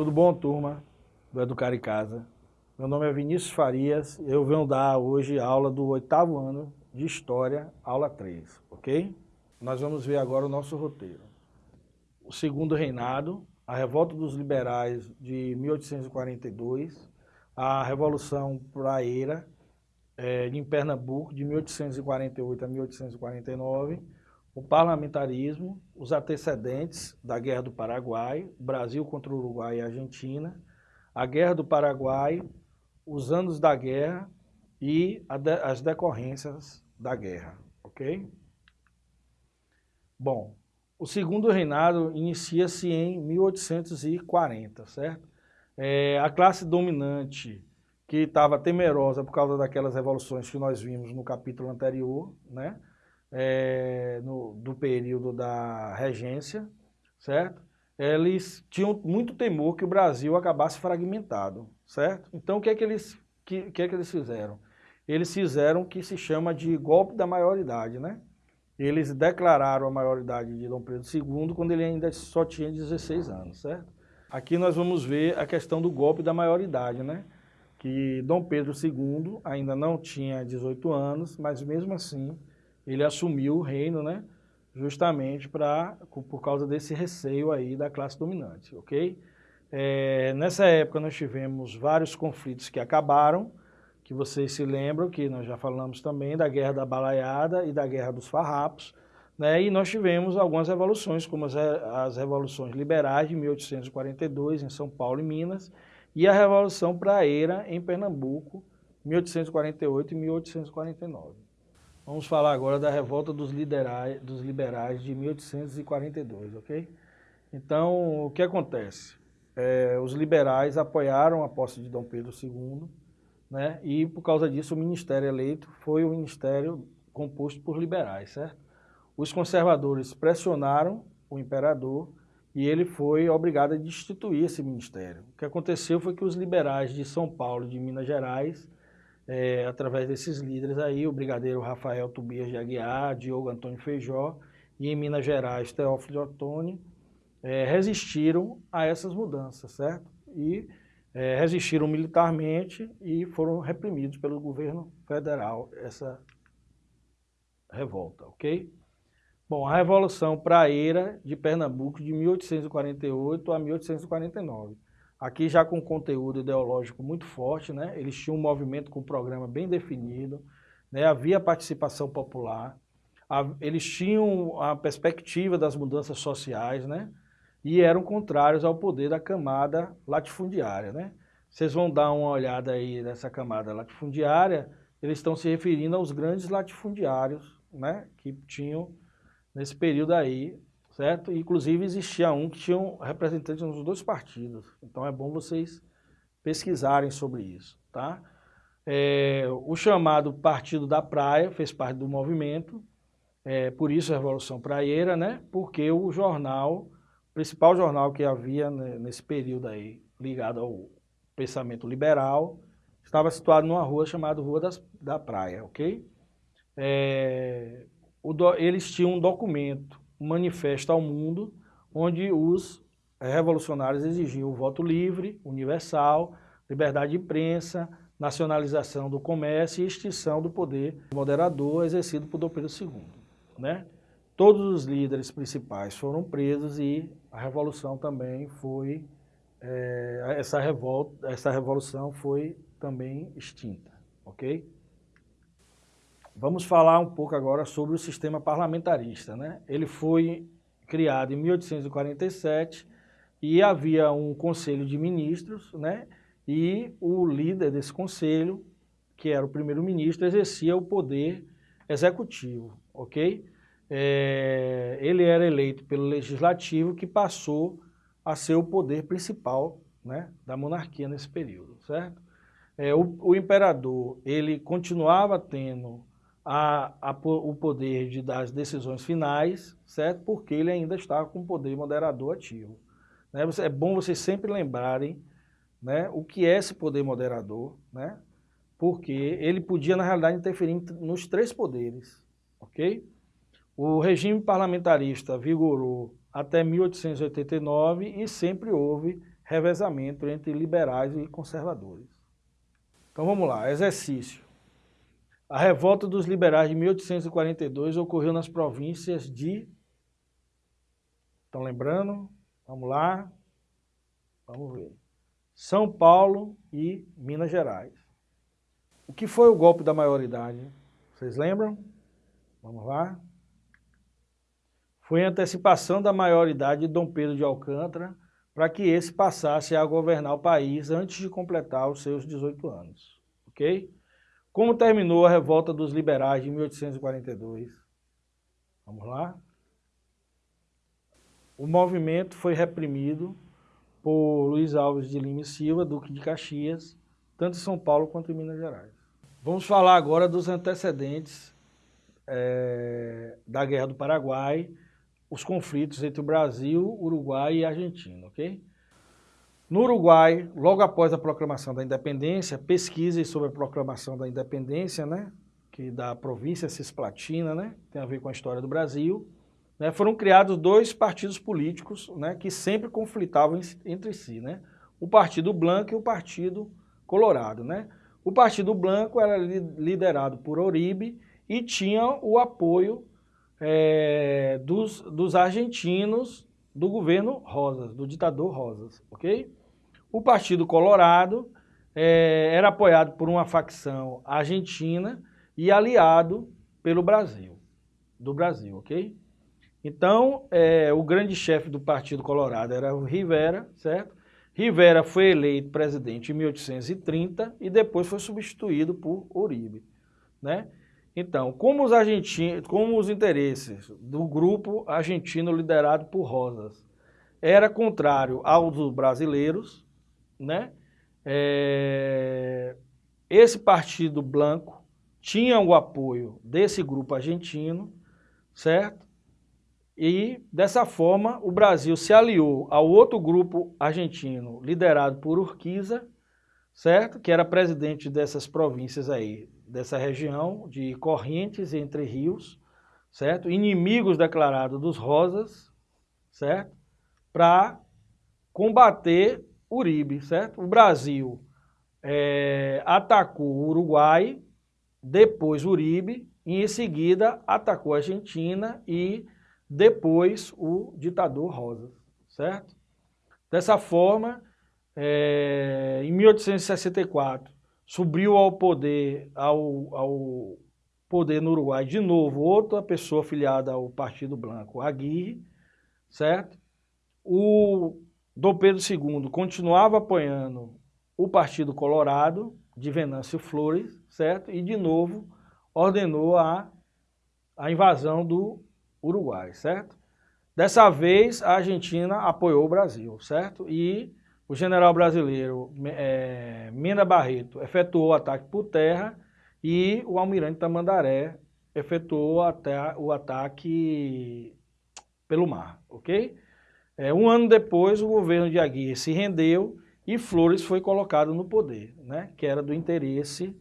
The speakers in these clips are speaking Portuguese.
Tudo bom, turma do Educar em Casa? Meu nome é Vinícius Farias, eu venho dar hoje aula do oitavo ano de História, aula 3, ok? Nós vamos ver agora o nosso roteiro. O segundo reinado, a revolta dos liberais de 1842, a Revolução Praeira é, em Pernambuco de 1848 a 1849, o parlamentarismo, os antecedentes da Guerra do Paraguai, Brasil contra o Uruguai e Argentina, a Guerra do Paraguai, os anos da guerra e de, as decorrências da guerra, ok? Bom, o segundo reinado inicia-se em 1840, certo? É, a classe dominante que estava temerosa por causa daquelas revoluções que nós vimos no capítulo anterior, né? É, no, do período da regência, certo? Eles tinham muito temor que o Brasil acabasse fragmentado, certo? Então o que é que eles, que, que é que eles fizeram? Eles fizeram o que se chama de golpe da maioridade, né? Eles declararam a maioridade de Dom Pedro II quando ele ainda só tinha 16 anos, certo? Aqui nós vamos ver a questão do golpe da maioridade, né? Que Dom Pedro II ainda não tinha 18 anos, mas mesmo assim ele assumiu o reino, né? Justamente pra, por causa desse receio aí da classe dominante, ok? É, nessa época nós tivemos vários conflitos que acabaram, que vocês se lembram que nós já falamos também da Guerra da Balaiada e da Guerra dos Farrapos, né? E nós tivemos algumas revoluções, como as, as revoluções liberais de 1842 em São Paulo e Minas, e a Revolução Praeira em Pernambuco, 1848 e 1849. Vamos falar agora da revolta dos, liderais, dos liberais de 1842, ok? Então, o que acontece? É, os liberais apoiaram a posse de Dom Pedro II, né? E por causa disso o ministério eleito foi o ministério composto por liberais, certo? Os conservadores pressionaram o imperador e ele foi obrigado a destituir esse ministério. O que aconteceu foi que os liberais de São Paulo e de Minas Gerais, é, através desses líderes aí, o brigadeiro Rafael Tobias de Aguiar, Diogo Antônio Feijó, e em Minas Gerais, Teófilo Ottoni, é, resistiram a essas mudanças, certo? E é, resistiram militarmente e foram reprimidos pelo governo federal, essa revolta, ok? Bom, a Revolução Praeira de Pernambuco de 1848 a 1849. Aqui já com conteúdo ideológico muito forte, né? Eles tinham um movimento com um programa bem definido, né? havia participação popular, eles tinham a perspectiva das mudanças sociais, né? E eram contrários ao poder da camada latifundiária, né? Vocês vão dar uma olhada aí nessa camada latifundiária, eles estão se referindo aos grandes latifundiários, né? Que tinham nesse período aí, certo? Inclusive existia um que tinha um representantes nos dois partidos. Então é bom vocês pesquisarem sobre isso, tá? É, o chamado Partido da Praia fez parte do movimento, é, por isso a Revolução Praieira, né? Porque o jornal, o principal jornal que havia nesse período aí, ligado ao pensamento liberal, estava situado numa rua chamada Rua das, da Praia, ok? É, do, eles tinham um documento, manifesto ao mundo, onde os revolucionários exigiam o voto livre, universal, liberdade de imprensa, nacionalização do comércio e extinção do poder moderador exercido por Dom Pedro II. Né? Todos os líderes principais foram presos e a revolução também foi, é, essa, revolta, essa revolução foi também extinta, ok? Vamos falar um pouco agora sobre o sistema parlamentarista. Né? Ele foi criado em 1847 e havia um conselho de ministros, né? e o líder desse conselho, que era o primeiro-ministro, exercia o poder executivo, ok? É, ele era eleito pelo legislativo, que passou a ser o poder principal né, da monarquia nesse período, certo? É, o, o imperador, ele continuava tendo a, a, o poder de dar as decisões finais, certo? Porque ele ainda está com o poder moderador ativo. Né? É bom vocês sempre lembrarem né, o que é esse poder moderador, né? porque ele podia, na realidade, interferir nos três poderes. ok? O regime parlamentarista vigorou até 1889 e sempre houve revezamento entre liberais e conservadores. Então vamos lá, exercício. A revolta dos liberais de 1842 ocorreu nas províncias de... Estão lembrando? Vamos lá. Vamos ver. São Paulo e Minas Gerais. O que foi o golpe da maioridade? Vocês lembram? Vamos lá. Foi a antecipação da maioridade de Dom Pedro de Alcântara para que esse passasse a governar o país antes de completar os seus 18 anos. Ok? Como terminou a revolta dos liberais de 1842? Vamos lá. O movimento foi reprimido por Luiz Alves de Lima e Silva, Duque de Caxias, tanto em São Paulo quanto em Minas Gerais. Vamos falar agora dos antecedentes é, da Guerra do Paraguai, os conflitos entre o Brasil, Uruguai e Argentina, ok? No Uruguai, logo após a proclamação da independência, pesquisas sobre a proclamação da independência, né, que da província Cisplatina, né, tem a ver com a história do Brasil, né, foram criados dois partidos políticos né, que sempre conflitavam entre si, né, o Partido Branco e o Partido Colorado. Né. O Partido Branco era liderado por Oribe e tinha o apoio é, dos, dos argentinos do governo Rosas, do ditador Rosas, ok? O Partido Colorado é, era apoiado por uma facção argentina e aliado pelo Brasil, do Brasil, ok? Então, é, o grande chefe do Partido Colorado era o Rivera, certo? Rivera foi eleito presidente em 1830 e depois foi substituído por Uribe, né? Então, como os, argentinos, como os interesses do grupo argentino liderado por Rosas era contrário aos brasileiros, né? É, esse partido branco tinha o apoio desse grupo argentino, certo? E dessa forma o Brasil se aliou ao outro grupo argentino liderado por Urquiza, certo? Que era presidente dessas províncias aí, dessa região de Correntes Entre Rios, certo? Inimigos declarados dos Rosas, certo? Para combater Uribe, certo? O Brasil é, atacou o Uruguai, depois Uribe, e em seguida atacou a Argentina e depois o ditador Rosas, certo? Dessa forma, é, em 1864, subiu ao poder, ao, ao poder no Uruguai de novo outra pessoa afiliada ao Partido Branco, Aguirre, certo? O Dom Pedro II continuava apoiando o Partido Colorado, de Venâncio Flores, certo? E, de novo, ordenou a, a invasão do Uruguai, certo? Dessa vez, a Argentina apoiou o Brasil, certo? E o general brasileiro é, Mena Barreto efetuou o ataque por terra e o almirante Tamandaré efetuou o ataque pelo mar, ok? É, um ano depois, o governo de Aguirre se rendeu e Flores foi colocado no poder, né, que era do interesse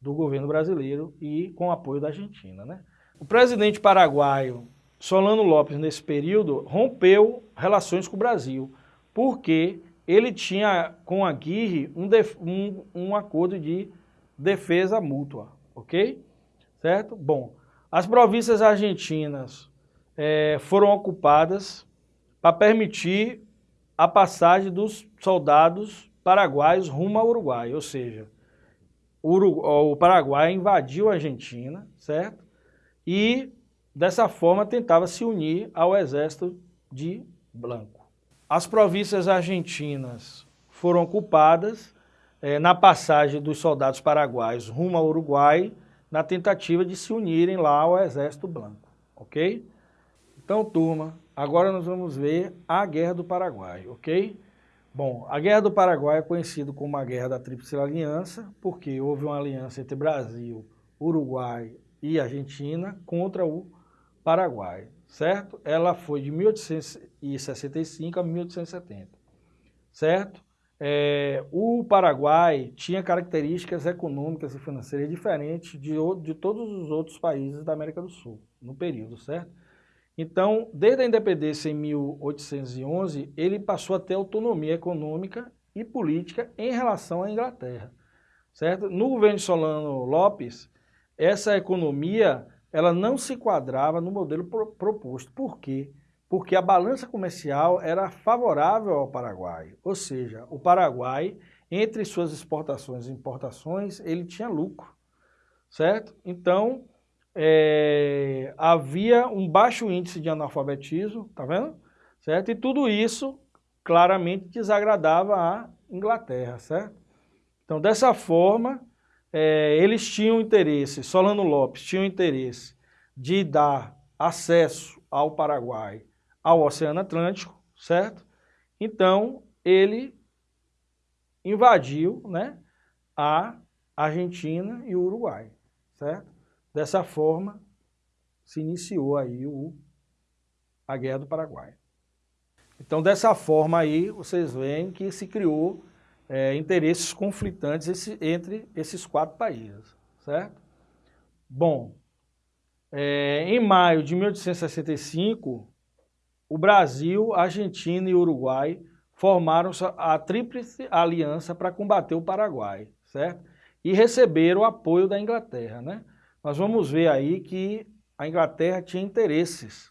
do governo brasileiro e com apoio da Argentina. Né? O presidente paraguaio Solano Lopes, nesse período, rompeu relações com o Brasil, porque ele tinha com Aguirre um, um, um acordo de defesa mútua, ok? Certo? Bom, as províncias argentinas é, foram ocupadas para permitir a passagem dos soldados paraguaios rumo ao Uruguai, ou seja, o, Paraguai invadiu a Argentina, certo? E dessa forma tentava se unir ao exército de Blanco. As províncias argentinas foram ocupadas é, na passagem dos soldados paraguaios rumo ao Uruguai, na tentativa de se unirem lá ao exército Blanco, ok? Então, turma, Agora nós vamos ver a Guerra do Paraguai, ok? Bom, a Guerra do Paraguai é conhecida como a Guerra da Tríplice Aliança, porque houve uma aliança entre Brasil, Uruguai e Argentina contra o Paraguai, certo? Ela foi de 1865 a 1870, certo? É, o Paraguai tinha características econômicas e financeiras diferentes de, de todos os outros países da América do Sul, no período, certo? Então, desde a independência em 1811, ele passou a ter autonomia econômica e política em relação à Inglaterra, certo? No governo de Solano Lopes, essa economia ela não se quadrava no modelo proposto. Por quê? Porque a balança comercial era favorável ao Paraguai, ou seja, o Paraguai, entre suas exportações e importações, ele tinha lucro, certo? Então, é, havia um baixo índice de analfabetismo, tá vendo? Certo? E tudo isso claramente desagradava a Inglaterra, certo? Então, dessa forma, é, eles tinham interesse, Solano Lopes tinha interesse de dar acesso ao Paraguai ao Oceano Atlântico, certo? Então, ele invadiu né, a Argentina e o Uruguai, certo? Dessa forma, se iniciou aí o, a Guerra do Paraguai. Então, dessa forma aí, vocês veem que se criou é, interesses conflitantes esse, entre esses quatro países, certo? Bom, é, em maio de 1865, o Brasil, Argentina e Uruguai formaram a Tríplice Aliança para combater o Paraguai, certo? E receberam o apoio da Inglaterra, né? Nós vamos ver aí que a Inglaterra tinha interesses,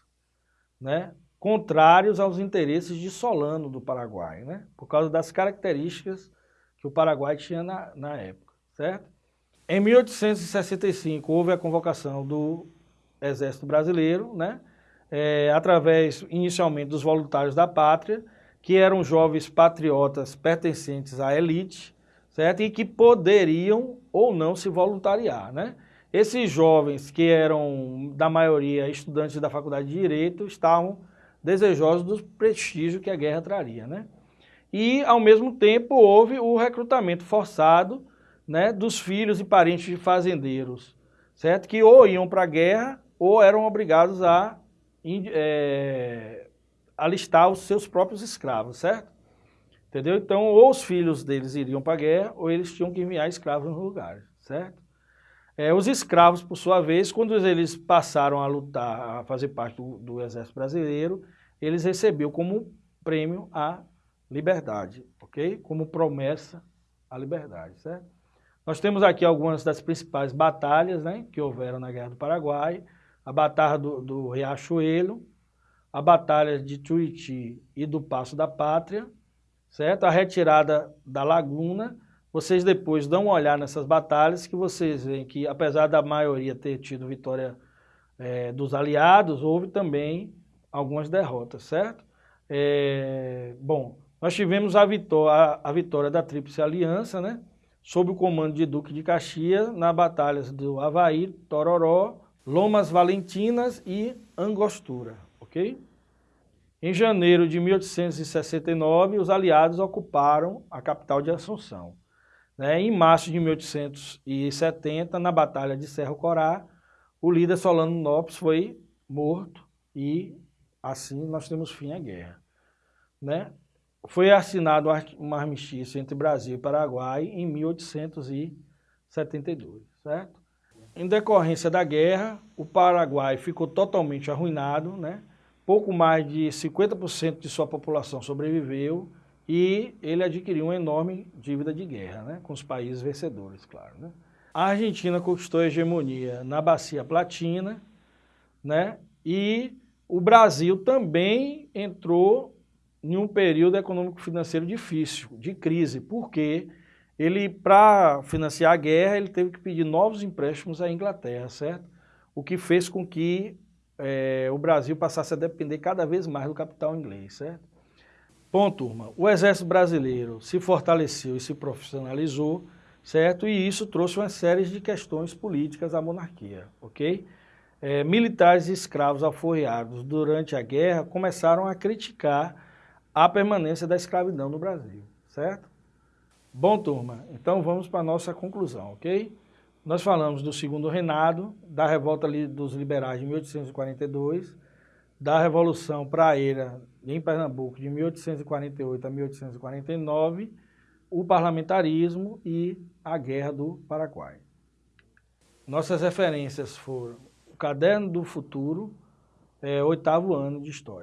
né, contrários aos interesses de Solano do Paraguai, né, por causa das características que o Paraguai tinha na, na época, certo? Em 1865 houve a convocação do Exército Brasileiro, né, é, através inicialmente dos voluntários da pátria, que eram jovens patriotas pertencentes à elite, certo? E que poderiam ou não se voluntariar, né? Esses jovens, que eram, da maioria, estudantes da Faculdade de Direito, estavam desejosos do prestígio que a guerra traria, né? E, ao mesmo tempo, houve o recrutamento forçado né, dos filhos e parentes de fazendeiros, certo? Que ou iam para a guerra ou eram obrigados a é, alistar os seus próprios escravos, certo? Entendeu? Então, ou os filhos deles iriam para a guerra ou eles tinham que enviar escravos no lugar, certo? É, os escravos, por sua vez, quando eles passaram a lutar, a fazer parte do, do exército brasileiro, eles receberam como prêmio a liberdade, ok? Como promessa a liberdade, certo? Nós temos aqui algumas das principais batalhas né, que houveram na Guerra do Paraguai, a Batalha do, do Riachuelo, a Batalha de Tuiuti e do Passo da Pátria, certo? A retirada da Laguna, vocês depois dão uma olhada nessas batalhas que vocês veem que, apesar da maioria ter tido vitória é, dos aliados, houve também algumas derrotas, certo? É, bom, nós tivemos a vitória, a vitória da Tríplice Aliança, né? Sob o comando de Duque de Caxias, na batalhas do Havaí, Tororó, Lomas Valentinas e Angostura, ok? Em janeiro de 1869, os aliados ocuparam a capital de Assunção. Né? Em março de 1870, na Batalha de Cerro Corá, o líder Solano Lopes foi morto e assim nós temos fim à guerra. Né? Foi assinado um armistício entre Brasil e Paraguai em 1872, certo? Em decorrência da guerra, o Paraguai ficou totalmente arruinado, né? pouco mais de 50% de sua população sobreviveu, e ele adquiriu uma enorme dívida de guerra, né, com os países vencedores, claro. Né. A Argentina conquistou a hegemonia na Bacia Platina, né, e o Brasil também entrou em um período econômico-financeiro difícil, de crise, porque ele, para financiar a guerra, ele teve que pedir novos empréstimos à Inglaterra, certo? O que fez com que é, o Brasil passasse a depender cada vez mais do capital inglês, certo? Bom, turma, o Exército Brasileiro se fortaleceu e se profissionalizou, certo? E isso trouxe uma série de questões políticas à monarquia, ok? É, militares e escravos aforreados durante a guerra começaram a criticar a permanência da escravidão no Brasil, certo? Bom, turma, então vamos para a nossa conclusão, ok? Nós falamos do segundo reinado, da revolta dos liberais de 1842, da Revolução Praeira em Pernambuco de 1848 a 1849, o parlamentarismo e a Guerra do Paraguai. Nossas referências foram o Caderno do Futuro, é, oitavo ano de História.